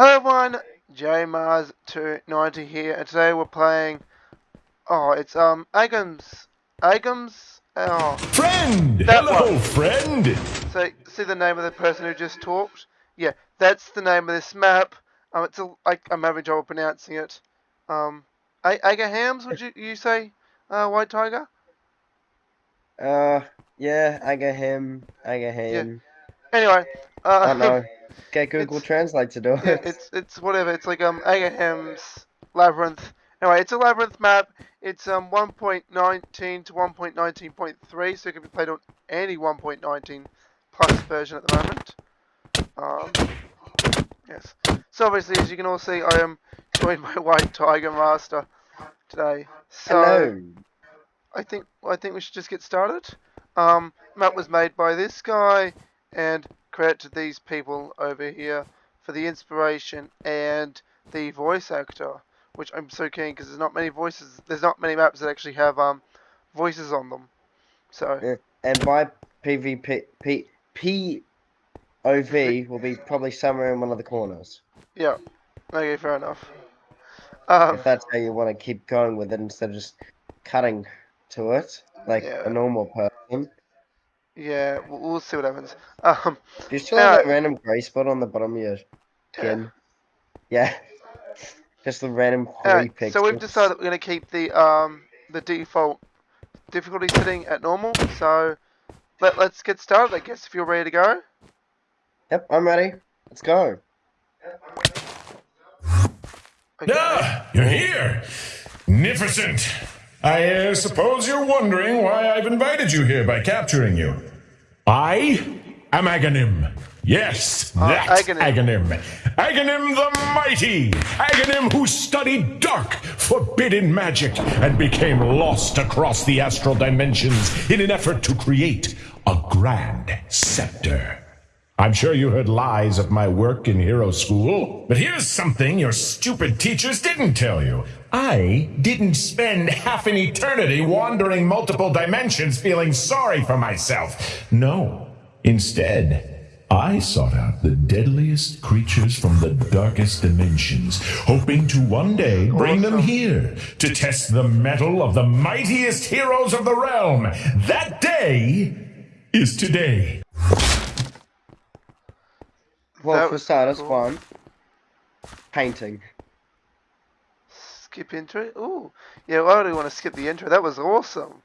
Hello everyone, JMars290 here, and today we're playing, oh, it's, um, Agams, Agams, oh. Friend! That Hello, one. friend! So, see the name of the person who just talked? Yeah, that's the name of this map. Um, it's a, I, I'm having trouble pronouncing it. Um, A- Agahams, would you, you say, uh, White Tiger? Uh, yeah, I get him. I get him. Anyway, uh, I know. Get Google Translate to do it. yeah, it's it's whatever. It's like um Agaham's labyrinth. Anyway, it's a labyrinth map. It's um 1.19 to 1.19.3, so it can be played on any 1.19 plus version at the moment. Um, yes. So obviously, as you can all see, I am joined by White Tiger Master today. So Hello. I think I think we should just get started. Um, map was made by this guy, and credit to these people over here for the inspiration and the voice actor, which I'm so keen because there's not many voices. There's not many maps that actually have um voices on them. So And my PvP P, POV will be probably somewhere in one of the corners. yeah, okay, fair enough. Um, If that's how you want to keep going with it instead of just cutting to it like Yeah. a normal person. Yeah, we'll, we'll see what happens. Um, Do you still have Yeah. that random grey spot on the bottom of your yeah. skin? Yeah. Just the random three Alright, pixels. so we've decided we're going to keep the um the default difficulty setting at normal. So let let's get started. I guess if you're ready to go. Yep, I'm ready. Let's go. Okay. Ah, you're here! Magnificent! I uh, suppose you're wondering why I've invited you here by capturing you. I am Aghanim. Yes, ah, that Aghanim. Aghanim. Aghanim the Mighty. Aghanim who studied dark, forbidden magic and became lost across the astral dimensions in an effort to create a grand scepter. I'm sure you heard lies of my work in Hero School, but here's something your stupid teachers didn't tell you. I didn't spend half an eternity wandering multiple dimensions feeling sorry for myself. No. Instead, I sought out the deadliest creatures from the darkest dimensions, hoping to one day bring them here to test the mettle of the mightiest heroes of the realm. That day is today. Well, for starters, cool. one. Painting. Skip intro. Ooh, yeah. Why do you want to skip the intro? That was awesome.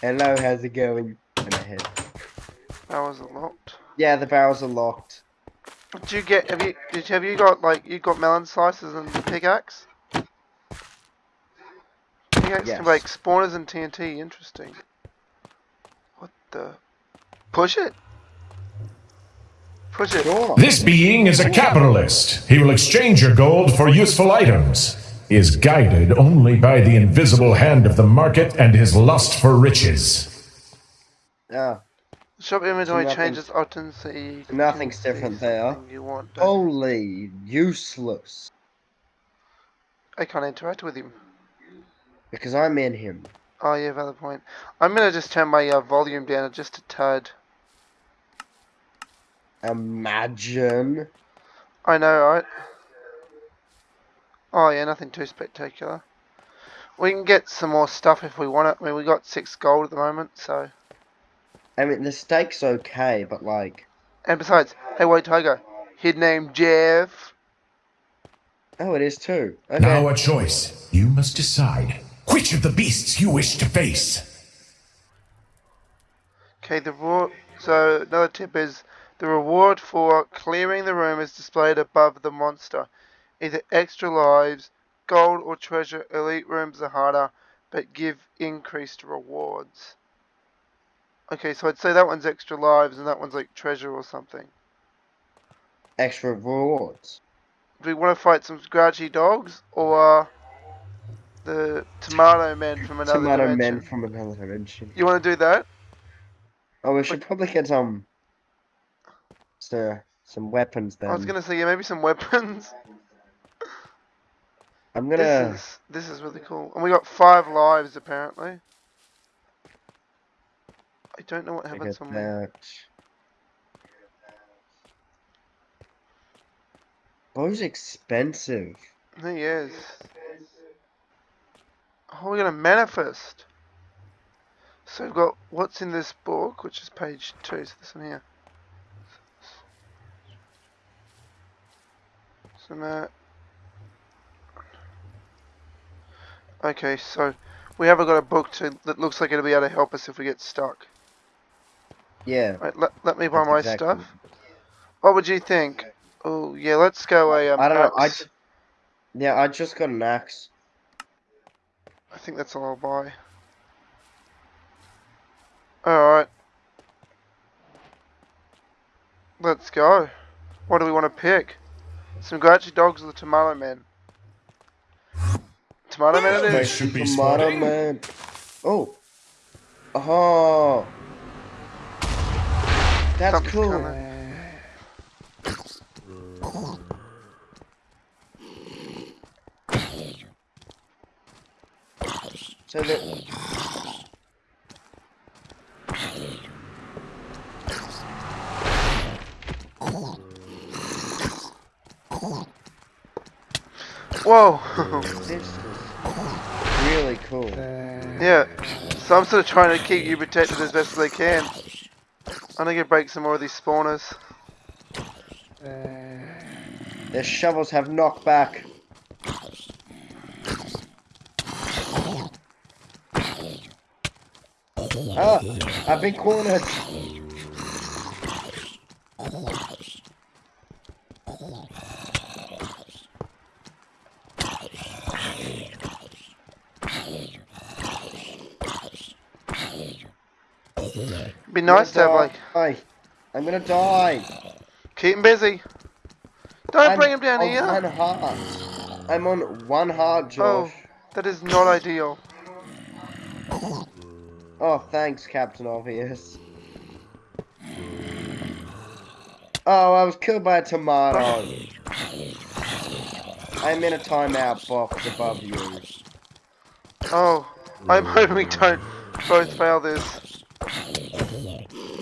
Hello, how's it going? In head. That was unlocked. Yeah, the barrels are locked. Did you get? Have you? Did you, have you got like you got melon slices and pickaxe? Pickaxe Yes. can make spawners and TNT. Interesting. What the? Push it. Push it. Sure. This being is a capitalist. He will exchange your gold for useful items. He is guided only by the invisible hand of the market and his lust for riches. Ah, Shop inventory nothing- changes often, so you can nothing's different there. something You want. Holy useless. I can't interact with him. Because I'm in him. Oh yeah, valid point. I'm gonna just turn my uh, volume down just a tad. Imagine. I know, right? Oh yeah, nothing too spectacular. We can get some more stuff if we want it. I mean, we got six gold at the moment, so. I mean, the steak's okay, but like. And besides, hey, White Tiger, his name Jeff. Oh, it is too. Okay. Now a choice. You must decide which of the beasts you wish to face. Okay, the raw. So another tip is the reward for clearing the room is displayed above the monster. Either extra lives, gold, or treasure. Elite rooms are harder, but give increased rewards. Okay, so I'd say that one's extra lives and that one's like treasure or something. Extra rewards. Do we want to fight some grouchy dogs or the tomato men from another Tomato dimension? men from another dimension. You want to do that? Oh, we should probably get some. So, some weapons then. I was gonna say yeah, maybe some weapons. I'm gonna. This is this is really cool, and we got five lives apparently. I don't know what get when. that. Bow's expensive. He is. Oh, we're gonna manifest. So we've got what's in this book, which is page two. So this one here. So now. Okay, so we haven't got a book to that looks like it'll be able to help us if we get stuck. Yeah. Right, let, let me buy my exactly- stuff. What would you think? Oh yeah, let's go a um, I don't know. I just, yeah, I just got an axe. I think that's all I'll buy. Alright. Let's go. What do we want to pick? Some Grouchy Dogs or the Tomato Man? Tomato Man it This is. should be Tomato sporting. man. Oh. Oh. That's Something's cool. coming. So that. Whoa! This is really cool. yeah. So I'm sort of trying to keep you protected as best as I can. I'm gonna break some more of these spawners. Their shovels have knockback. Ah, I've been cornered. Be nice to have like. I'm gonna die. keep him busy. Don't I'm bring him down on here. One heart. I'm on one heart, Oh, that is not ideal. Oh, thanks, Captain Obvious. Oh, I was killed by a tomato. I'm in a timeout box above you. Oh, I'm hoping we don't both fail this.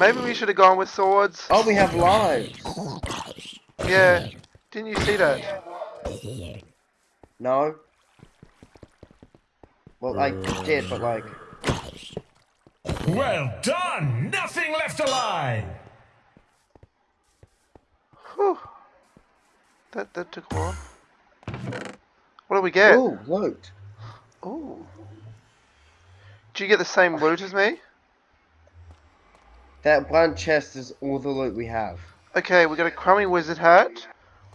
Maybe we should have gone with swords. Oh, we have lives. Yeah. Didn't you see that? No? Well, I did, but like, Well done! Nothing left alive! Whew. That that took a while. What do we get? ooh, loot. Ooh. Do you get the same loot as me? That one chest is all the loot we have. Okay, we got a crummy wizard hat.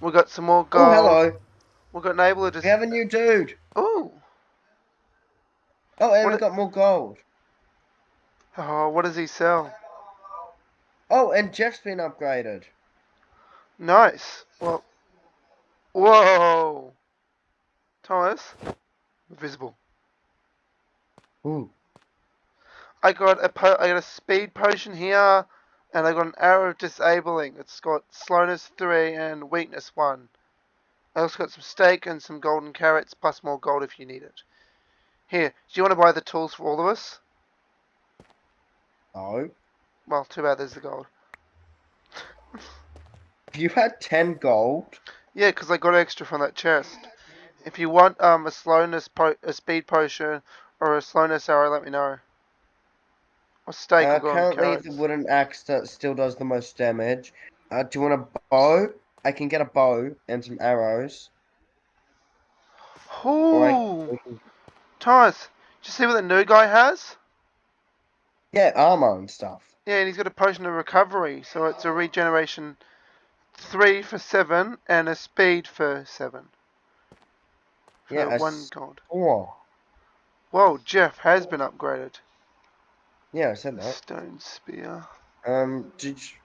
We got some more gold. Oh, hello. We got an able to. We have a new dude. Ooh. Oh, and What we got more gold. Oh, what does he sell? Oh, and Jeff's been upgraded. Nice. Well. Whoa. Thomas. visible. Ooh. I got a po- I got a speed potion here, and I got an arrow of disabling. It's got slowness three and weakness one. I also got some steak and some golden carrots plus more gold if you need it. Here, do you want to buy the tools for all of us? No. Well, too bad there's the gold. You had 10 gold. Yeah, 'cause I got extra from that chest. If you want um a slowness po- a speed potion or a slowness arrow, let me know. Or steak Uh, currently, the wooden axe that still does the most damage. Uh, do you want a bow? I can get a bow and some arrows. Ooh, can- Thomas, did you see what the new guy has? yeah, armor and stuff. Yeah, and he's got a potion of recovery, so it's a regeneration three for seven and a speed for seven. For Yeah, one gold. Oh, Whoa, Jeff has been upgraded. Yeah, I said that. Stone spear. Um, did you...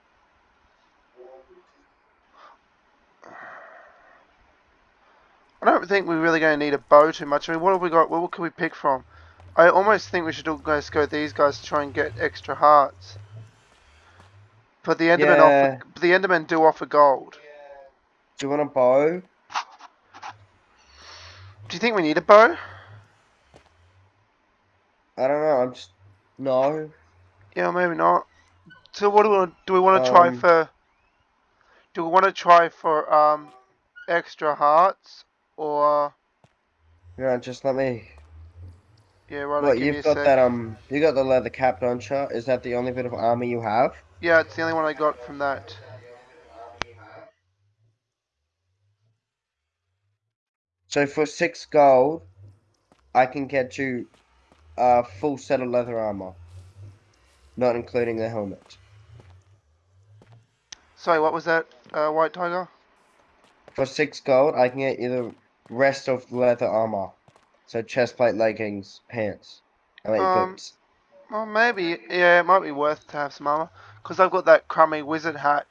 I don't think we're really going to need a bow too much. I mean, what have we got? What can we pick from? I almost think we should almost go these guys to try and get extra hearts. But the Endermen Yeah. offer, the Endermen do offer gold. Do you want a bow? Do you think we need a bow? I don't know. I'm just no. Yeah, maybe not. So what do we want? Do we want to try Um, for? Do we want to try for um, extra hearts or Yeah, just let me. yeah, right. What me you've got that um, you got the leather cap, don't you? Is that the only bit of armor you have? Yeah, it's the only one I got from that. So for six gold, I can get you a full set of leather armor, not including the helmet. Sorry, what was that? Uh, White Tiger. For six gold, I can get you the rest of the leather armor. So chest plate, leggings, pants, and like Um, boots. Well, maybe. Yeah, it might be worth to have some armor because I've got that crummy wizard hat.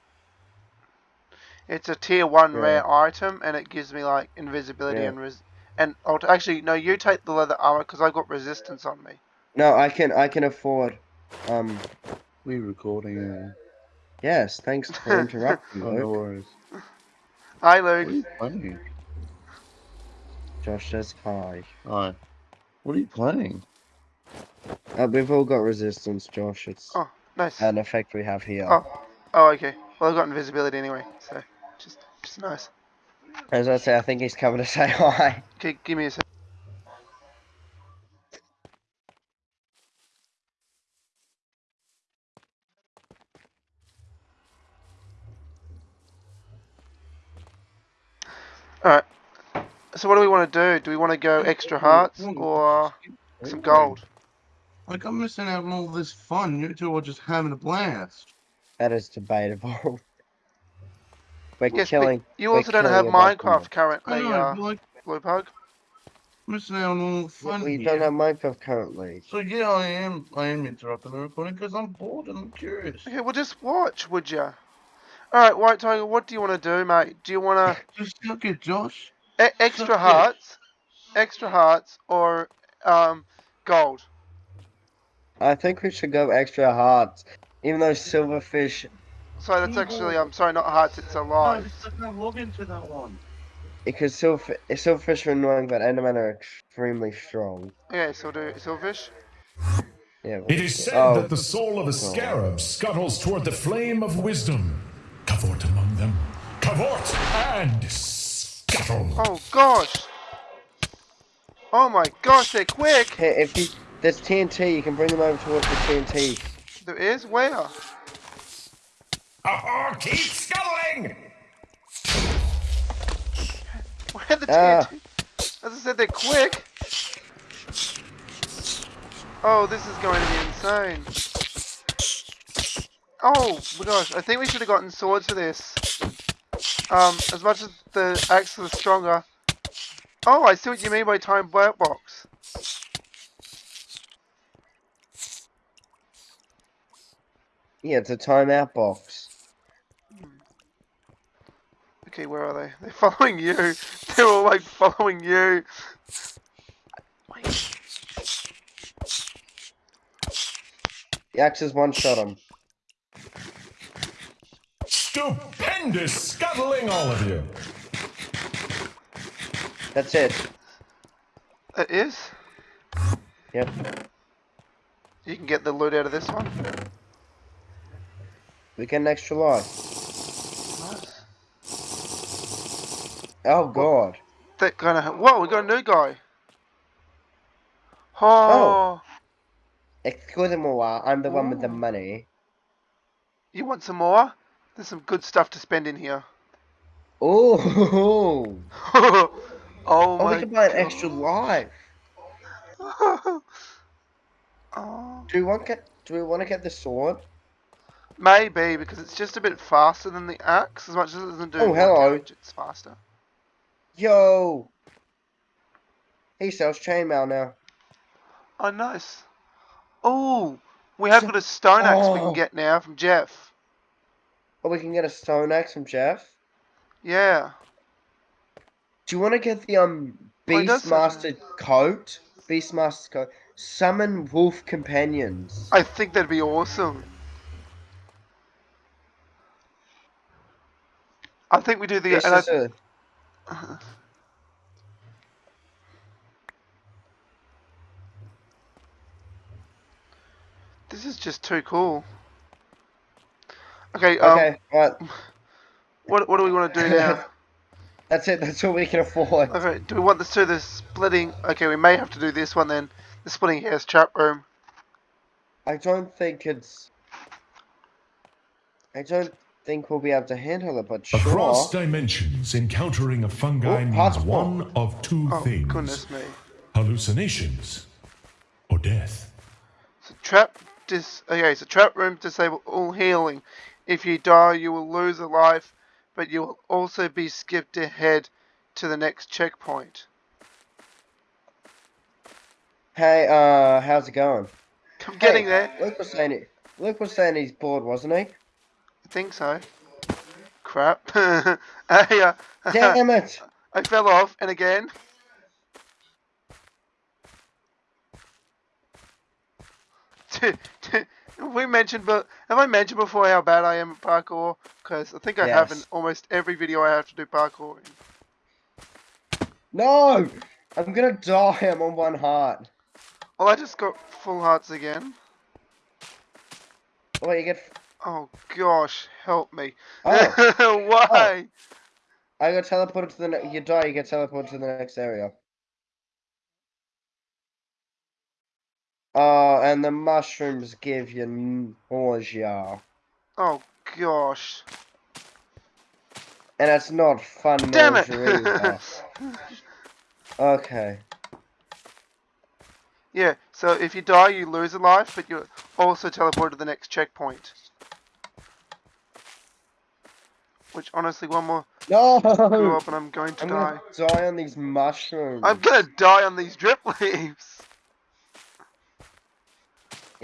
It's a tier one Yeah. rare item, and it gives me like invisibility Yeah. and res. And I'll t- actually no, you take the leather armor because I've got resistance on me. No, I can I can afford. Um, We recording. Uh, yes. Thanks for interrupting, oh, no worries. Hi, What are Luke. you playing? Josh says hi. Hi. What are you playing? Uh, we've all got resistance, Josh. It's Oh, nice. an effect we have here. Oh, oh, okay. Well, I've got invisibility anyway, so just, just nice. As I say, I think he's coming to say hi. Okay, give me a sec. Alright. So what do we want to do? Do we want to go extra hearts or some gold? Like I'm missing out on all this fun. You two are just having a blast. That is debatable. We're Yes, killing. you we're also don't have killing a bunch of Minecraft I currently, know, uh, like Blue Pug. missing out on all the fun We here. don't have Minecraft currently. So yeah, I am. I am interrupting the recording because I'm bored and I'm curious. Okay, well just watch, would you? Alright, White Tiger, what do you want to do, mate? Do you want to Just look at Josh. e- extra Suck it. hearts, extra hearts, or um gold? I think we should go extra hearts. Even though silverfish, Sorry, that's actually I'm sorry, not hearts. It's alive. I can't log into that one. because silver, silverfish are annoying, but endermen are extremely strong. Okay, so do silverfish. Yeah. It is said Oh. that the soul of a oh. scarab scuttles toward the flame of wisdom. Cavort among them. Cavort and scuttle. Oh gosh. Oh my gosh, they're quick. Hey, if you there's TNT, you can bring them over towards the TNT. There is where? Oh, keep scuttling! Where the. TNT? As I said, they're quick. Oh, this is going to be insane. Oh my gosh, I think we should have gotten swords for this. Um, as much as the axe is stronger. Oh, I see what you mean by time black box. Yeah, it's a timeout box. Okay, where are they? They're following you. They're all like following you. Wait. The is one shot him. Stupendous scuttling, all of you. That's it. It is? Yep. You can get the loot out of this one. We get an extra life. Oh god. That kind of. Whoa, we got a new guy. Oh, Excuse me, I'm the one with the Oh. money. you want some more? There's some good stuff to spend in here. Oh, oh oh, we can buy an extra life. oh, Do we want get? Do we want to get the sword? maybe because it's just a bit faster than the axe. As much as it doesn't do Oh, hello. damage, it's faster. Yo, he sells chainmail now. Oh, nice. Oh, we have got a stone axe we Oh. can get now from Jeff. Oh, we can get a stone axe from Jeff. Yeah. Do you want to get the um Oh, Beastmaster coat? Beastmaster coat. Summon wolf companions. I think that'd be awesome. I think we do the. This and I- is a This is just too cool. Okay, um, okay. Right. what what do we want to do now? That's it. That's all we can afford. Okay, do we want this to the splitting? Okay, we may have to do this one then. The splitting hairs chat room. I don't think it's. I don't think we'll be able to handle it, but sure. Across dimensions, encountering a fungi Oh, means one of two Oh, things goodness me. hallucinations or death. So trap dis. Okay, so trap room disable all healing. If you die, you will lose a life, but you will also be skipped ahead to the next checkpoint. Hey, uh, how's it going? I'm getting there. Luke was saying it. Luke was saying he's bored, wasn't he? I think so. Crap. Uh, Damn it! I fell off, and again. Have we mentioned, but have I mentioned before how bad I am at parkour? Because I think I have in almost every video I have to do parkour. in. No! I'm gonna die. I'm on one heart. Well, I just got full hearts again. Oh, you get. Oh gosh, help me. Oh, Why? Oh. I got teleported to the. Ne- you die. You get teleported to the next area. Oh, and the mushrooms give you nausea, Oh gosh. and it's not fun Damn it! Okay. yeah, so if you die, you lose a life, but you're also teleported to the next checkpoint. Which, honestly, one more No! screw up and I'm going to I'm die. gonna die on these mushrooms. I'm gonna die on these drip leaves.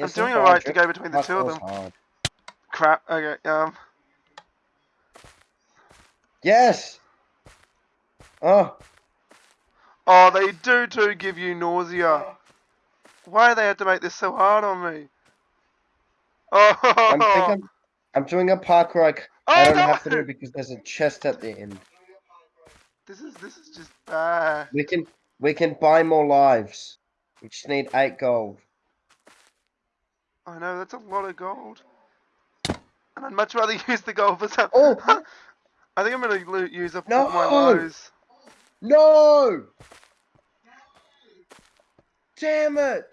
I'm doing alright to go between the two of them. hard. Crap. Okay. Um. Yes. Oh, Oh, they do too give you nausea. Why do they have to make this so hard on me? Oh. I'm I'm, I'm doing a parkour I, c- I Oh, don't no! have to do it because there's a chest at the end. This is this is just bad. We can we can buy more lives. We just need eight gold. I know that's a lot of gold. And I'd much rather use the gold for some. Oh. I think I'm gonna use up No! all my lows. No! Damn it!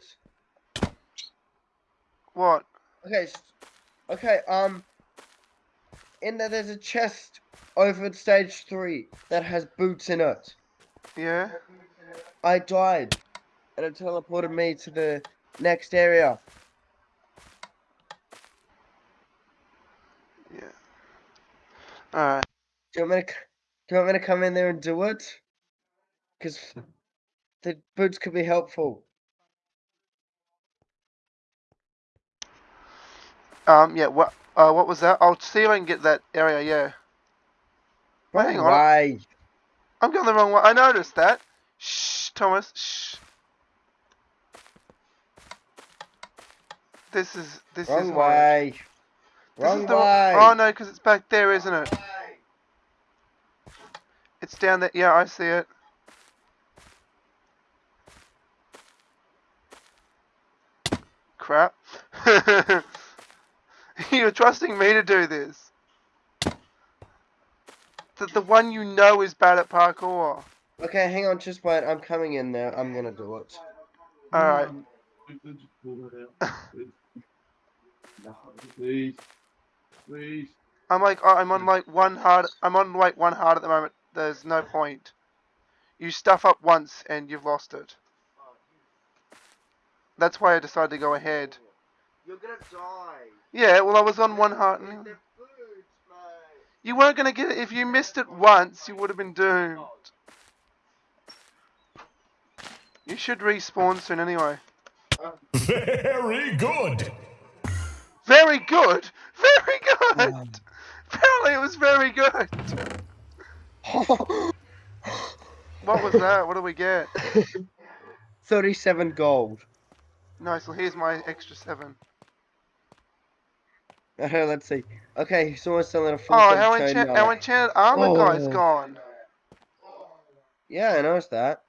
What? Okay, okay. Um, in there, there's a chest over at stage three that has boots in it. Yeah. I died, and it teleported me to the next area. Yeah. Alright. Do you want me to? Do you want me to come in there and do it? Because the boots could be helpful. Um. Yeah. What? Uh. What was that? I'll see if I can get that area. Yeah. Wait, hang on. Why? I'm going the wrong way. I noticed that. Shh, Thomas. Shh. This is this is Wrong horrid. way. This Wrong is the- way. Oh no, because it's back there, isn't it? It's down there. Yeah, I see it. Crap. You're trusting me to do this. The, the one you know is bad at parkour. Okay, hang on, just wait. I'm coming in there. I'm gonna do it. Alright. Please. Um, Please. I'm like, oh, I'm on like one hard. I'm on like one hard at the moment. There's no point. You stuff up once and you've lost it. That's why I decided to go ahead. You're gonna die. Yeah, well, I was on one heart. And boots, you weren't gonna get it if you missed it once. You would have been doomed. You should respawn soon anyway. Very good. Very good. Very good. Apparently, it was very good. What was that? What did we get? 37 gold. Nice. Well, here's my extra seven. Okay, let's see. Okay, someone's selling a full Oh, our, enchant- our enchanted armor guy's Oh. gone. Yeah, I noticed that.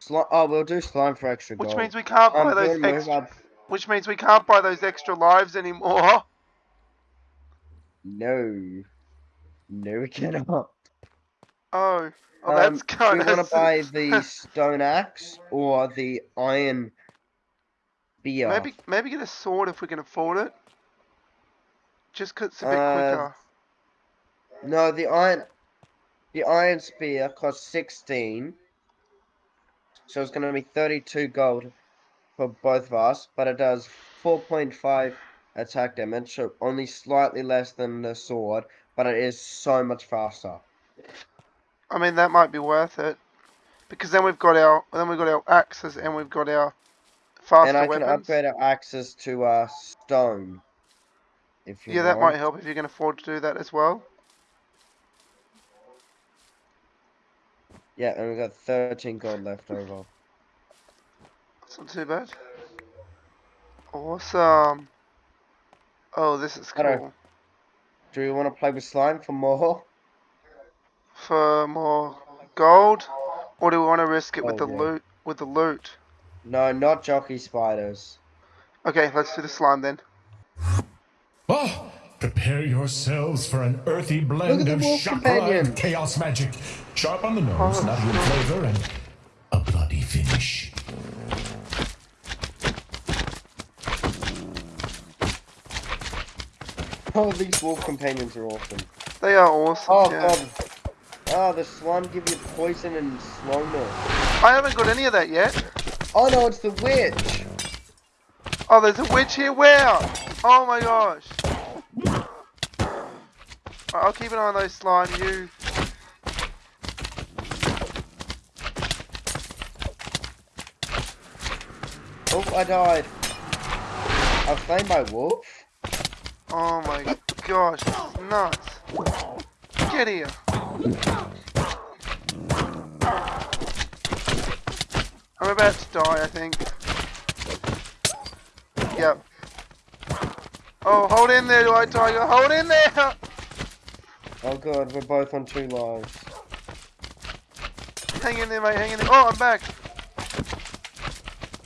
Sli- oh, we'll do slime for extra Which means we can't buy I'm those extra. Which means we can't buy those extra lives anymore. No. No, we cannot. Oh, oh, Um, that's do kind you want to buy the stone axe or the iron beer? Maybe maybe get a sword if we can afford it. Just 'cause it's a bit Uh, quicker. No, the iron, the iron spear costs sixteen. So it's gonna be thirty-two gold for both of us, but it does four point five attack damage, so only slightly less than the sword, but it is so much faster. I mean, that might be worth it. Because then we've got our then we've got our axes and we've got our faster and I can weapons. upgrade our axes to uh stone. If you yeah, that might help if you can afford to do that as well. Yeah, and we've got thirteen gold left over. That's not too bad. Awesome. Oh, this is cool. Do you want to play with slime for more? For more gold, or do we want to risk it with Oh, the yeah. loot? With the loot. No, not jockey spiders. Okay, let's do the slime then. Oh, prepare yourselves for an earthy blend of wolf chakra and chaos magic. Sharp on the nose, nutty in flavor, and a bloody finish. Oh, these wolf companions are awesome. They are awesome. Oh yeah. god. Oh, the slime give you poison and slowness. I haven't got any of that yet. Oh no, it's the witch. Oh, there's a witch here. Where? Oh my gosh. Alright, I'll keep an eye on those slime. You. Oh, I died. I slain by wolf. Oh my gosh, this is nuts. Get here. I'm about to die, I think. Yep. Oh, hold in there, White Tiger. Hold in there. Oh god, we're both on two lives. Hang in there, mate. Hang in there. Oh, I'm back.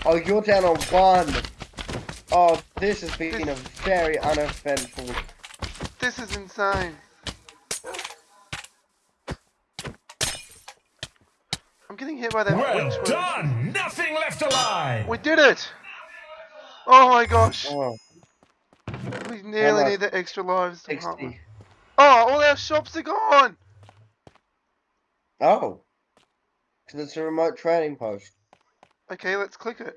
Oh, you're down on one. Oh, this has been a very uneventful. This is insane. I'm getting hit by that Well witch. witch. done! Nothing left alive! We did it. Oh my gosh. Oh, We nearly much? need the extra lives to help. 60. Oh, all our shops are gone. Oh. Because it's a remote trading post. Okay, let's click it.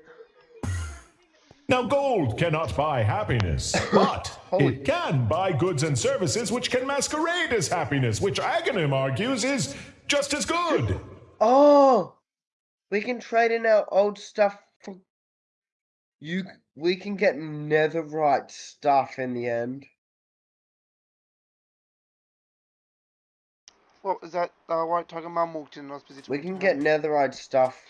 Now, gold cannot buy happiness, but it can buy goods and services which can masquerade as happiness, which Aghanim argues is just as good. Oh! We can trade in our old stuff for. You. We can get netherite stuff in the end. What was that? Uh, White Tiger Mum walked in and I was busy We can get netherite stuff.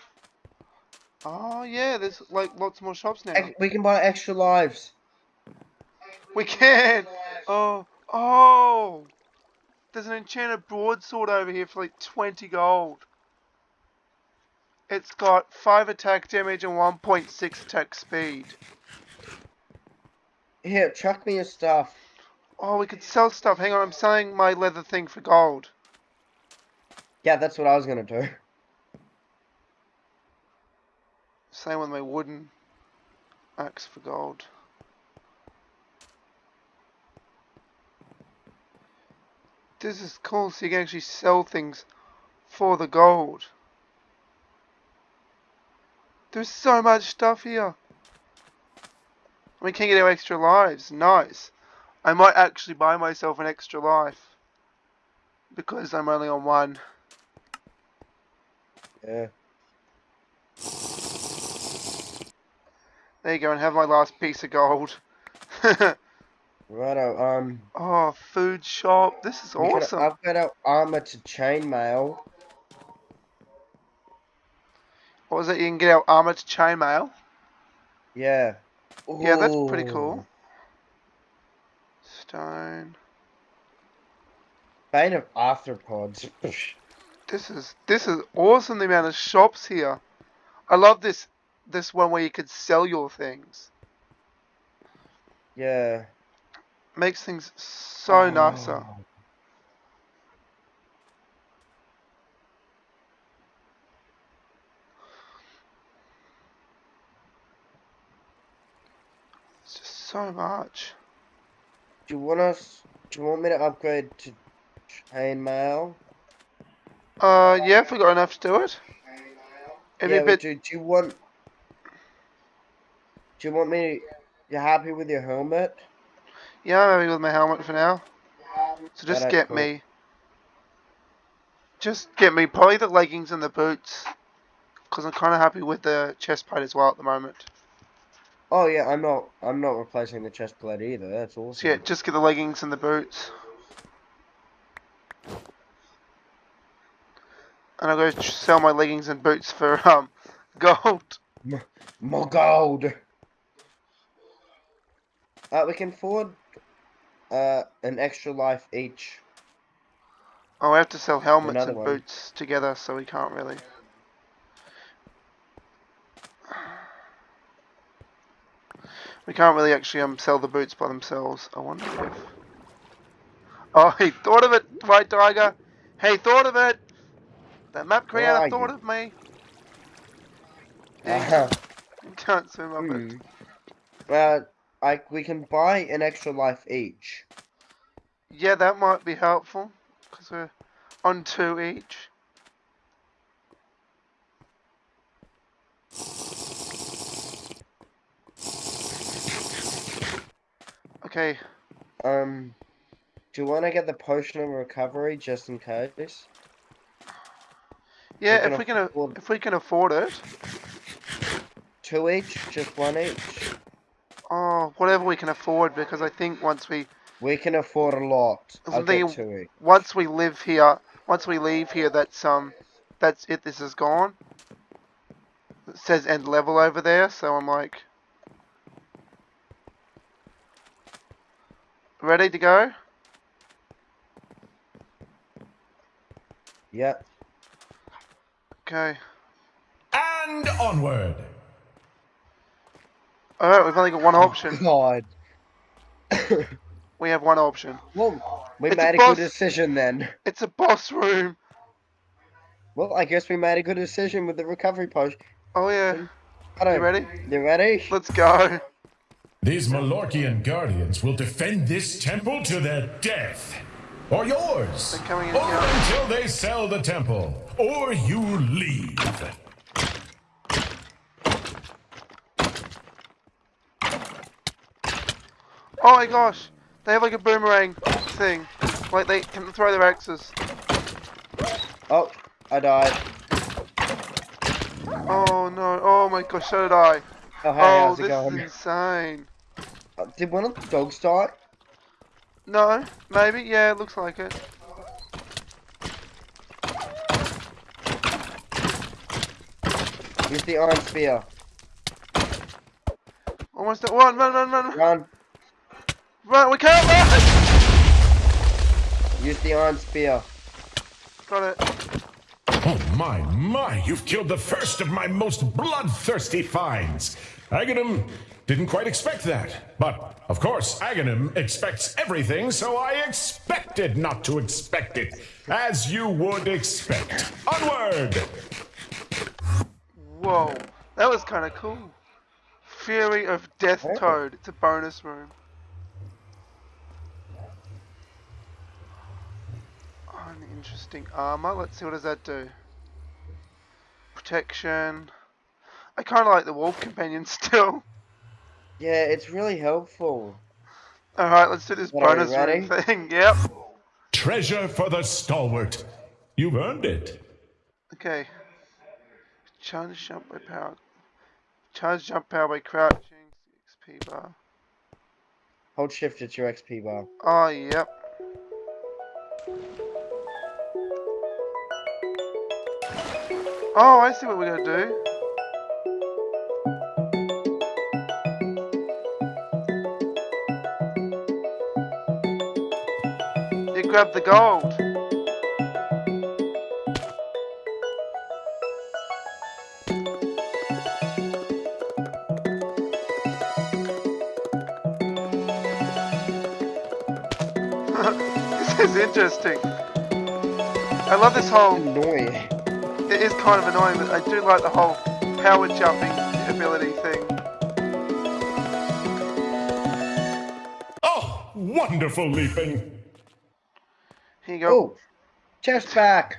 Oh yeah, there's like lots more shops now. Ex- We can buy extra lives. We can. Oh, oh. There's an enchanted broadsword over here for like 20 gold. It's got 5 attack damage and 1.6 attack speed. Here, chuck me your stuff. Oh, we could sell stuff. Hang on, I'm selling my leather thing for gold. Yeah, that's what I was gonna do. Same with my wooden axe for gold. This is cool, so you can actually sell things for the gold. There's so much stuff here. We can get our extra lives. Nice. I might actually buy myself an extra life. Because I'm only on one. Yeah. There you go, and have my last piece of gold. Righto, um. oh, food shop. This is we can awesome. upgrade our armor to chainmail. What was it? You can get our armor to chainmail. Yeah. Yeah, that's pretty cool. Stone. Bane of arthropods. This is this is awesome. The amount of shops here. I love this this one where you could sell your things. yeah. Makes things so nicer. Oh. It's just so much. Do you want us? Do you want me to upgrade to chainmail? Uh, yeah, if we got enough to do it. It'd yeah, bit. do. Do you want? Do you want me? You happy with your helmet? Yeah, I'm happy with my helmet for now. So just get cool. me. Just get me probably the leggings and the boots. Because I'm kind of happy with the chest plate as well at the moment. Oh yeah, I'm not. I'm not replacing the chest plate either. That's awesome. So yeah, just get the leggings and the boots. And I'll go sell my leggings and boots for um gold. More gold. Uh, we can afford uh an extra life each. Oh, I have to sell helmets Another and one. boots together, so we can't really. We can't really actually um sell the boots by themselves. I wonder if. Oh, he thought of it, White Tiger. He thought of it. That map creator thought you? of me. He Uh, can't swim up hmm. it. Uh, like we can buy an extra life each. Yeah, that might be helpful because we're on two each. Okay, Um, do you want to get the potion of recovery just in case? yeah, can if we can afford- if we can afford it, Two each, just one each. oh, whatever we can afford, because I think once we We can afford a lot. I'll get two each. once we live here, once we leave here, that's um, that's it. This is gone. It says end level over there, so I'm like, ready to go. Yep. Okay. And onward. All right, we've only got one oh, option. God. We have one option. Well, we It's made a boss- good decision then. It's a boss room. Well, I guess we made a good decision with the recovery potion. Oh yeah. I don't, You ready? You ready? Let's go. These Malorkian guardians will defend this temple to their death. Or yours. They're coming in or here. until they sell the temple. Or you leave. Oh my gosh. They have like a boomerang thing. Like they can throw their axes. Oh, I died. Oh no. Oh my gosh, so did I. Oh, hey, oh, how's it this going? is insane. Uh, Did one of the dogs die? No, maybe. Yeah, it looks like it. Use the iron spear. Almost at one. Run, run, run, Run. run. We can't run. Use the iron spear. Got it. My, my, you've killed the first of my most bloodthirsty finds. Aghanim didn't quite expect that. But, of course, Aghanim expects everything, so I expected not to expect it. As you would expect. Onward! Whoa, that was kind of cool. Fury of Death Oh. Toad. It's a bonus room. Uninteresting armor. Let's see what does that do. Protection. I kind of like the wolf companion still. Yeah, it's really helpful. All right, let's do this What, bonus room ready? thing. Yep. Treasure for the stalwart. You've earned it. Okay. Charge jump by power. Charge jump power by crouching. XP bar. Hold shift at your XP bar. Oh, yep. Oh, I see what we're gonna do. You grab the gold. This is interesting. I love this whole. Annoying. It is kind of annoying, but I do like the whole power jumping ability thing. Oh, wonderful leaping. Here you go. Oh, chest back.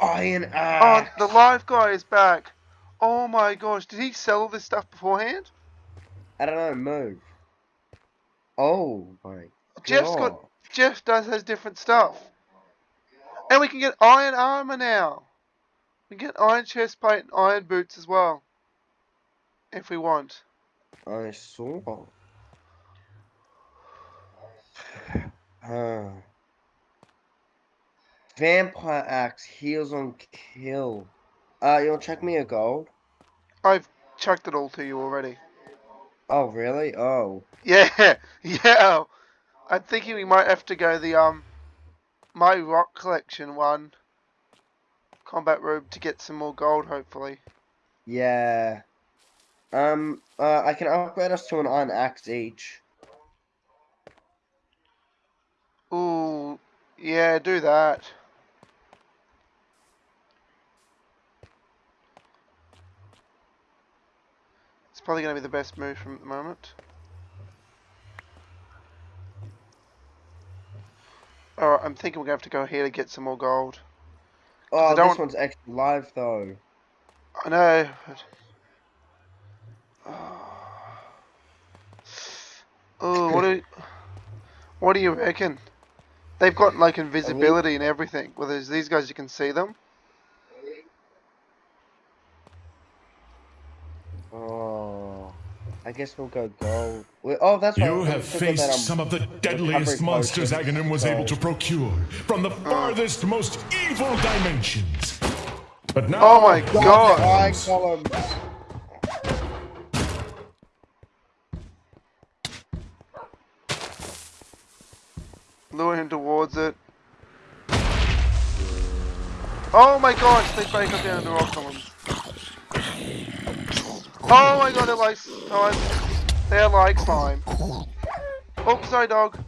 Iron Oh, axe. the live guy is back. Oh my gosh, did he sell all this stuff beforehand? I don't know. Move. Oh my Jeff's god. got Jeff does has different stuff. And we can get iron armor now. We can get iron chest plate and iron boots as well. If we want. I saw. Uh, vampire axe heals on kill. Uh, you'll check me a gold. I've chucked it all to you already. Oh really? Oh. Yeah, yeah. I'm thinking we might have to go the um my rock collection one combat robe to get some more gold hopefully. Yeah. Um. Uh, I can upgrade us to an iron axe each. Ooh, yeah, do that. It's probably going to be the best move from the moment. Alright, I'm thinking we're going to have to go here to get some more gold. Oh, this one's extra live though. I know, but... Oh, what do what do you reckon? They've got like invisibility and everything. Well, there's these guys, you can see them. I guess we'll go gold. Oh, that's right. You we have still got faced that, um, some of the deadliest monsters potion, Aghanim was so- able to procure from the farthest, most evil dimensions. But now, Oh my God, god! Iron column. Lure him towards it. Oh my gosh, they break up down into rock columns. Oh my god, they're like slime. They're like slime. Oh, sorry, dog.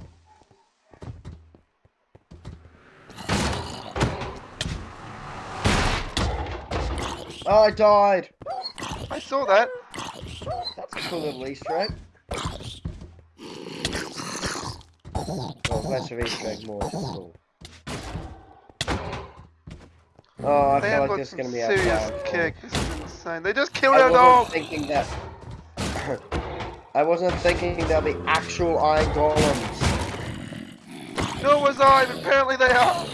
Oh, I died. I saw that. That's a cool little Easter egg. Oh, less of Easter egg, more cool. Oh, I They feel like this is gonna be a serious outside. kick. This is. They just killed I our wasn't dog. thinking that. I wasn't thinking there'll be actual eye golems. Nor was I, but apparently they are.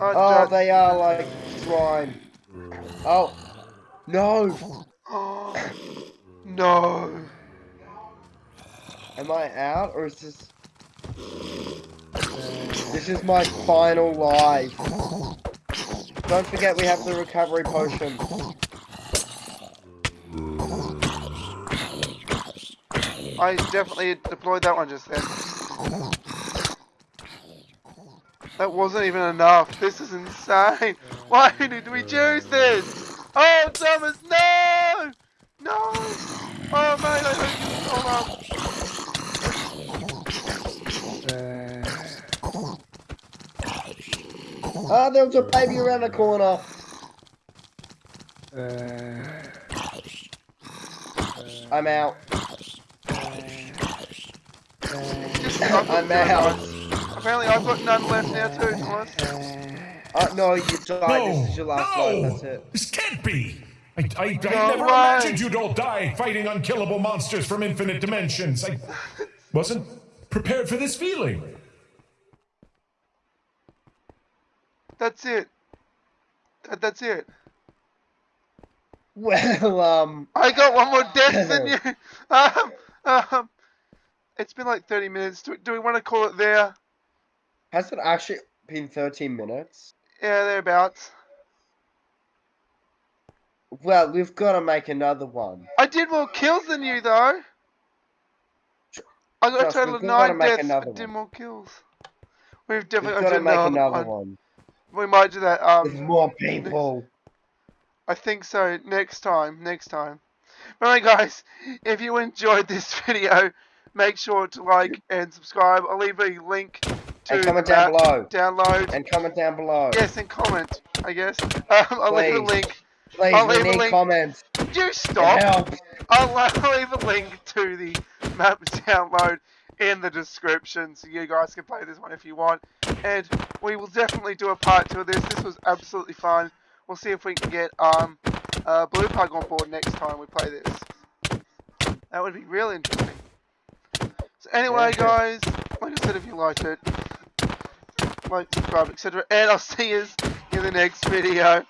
Oh, Oh, they are like slime. Oh, no. No. Am I out or is this? This is my final life. Don't forget we have the recovery potion. I definitely deployed that one just then. That wasn't even enough. This is insane. Why did we choose this? Oh, Thomas, no! No! Oh, mate, I hope you hold up. Ah, there was a baby around the corner. I'm out. Just, I've got I'm out. Apparently, I've got none left now too, Thomas. Uh, no, you died. no, This is your last no, life. That's it. this can't be. I, I, I never way. imagined you'd all die fighting unkillable monsters from infinite dimensions. I wasn't prepared for this feeling. That's it. That, that's it. Well, um, I got one more death than you. Um, um, it's been like 30 minutes. Do, do we want to call it there? has it actually been 13 minutes? Yeah, thereabouts. Well, we've got to make another one. I did more kills than you, though. I got a total of nine deaths, but did more kills. We've We've definitely got to make another, another one. one. We might do that. Um, more people. I think so. Next time. Next time. Alright, guys. If you enjoyed this video, make sure to like and subscribe. I'll leave a link to And comment down below. Download. And comment down below. yes, and comment. I guess. Um, I'll leave a link. Please, I'll leave a link. comments. You stop. I'll I'll leave a link to the map download in the description so you guys can play this one if you want. And we will definitely do a part two of this. This was absolutely fun. We'll see if we can get um uh, Blue Pug on board next time we play this. That would be real interesting. So anyway, guys, like I said, if you liked it, like, subscribe, etc. And I'll see you in the next video.